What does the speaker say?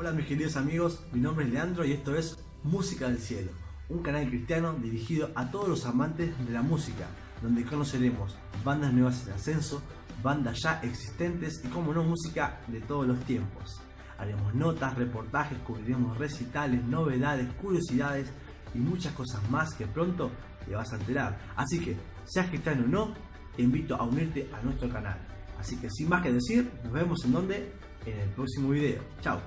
Hola mis queridos amigos, mi nombre es Leandro y esto es Música del Cielo, un canal cristiano dirigido a todos los amantes de la música, donde conoceremos bandas nuevas en ascenso, bandas ya existentes y como no música de todos los tiempos. Haremos notas, reportajes, cubriremos recitales, novedades, curiosidades y muchas cosas más que pronto te vas a enterar. Así que, seas cristiano o no, te invito a unirte a nuestro canal. Así que sin más que decir, nos vemos en donde? En el próximo video. Chao.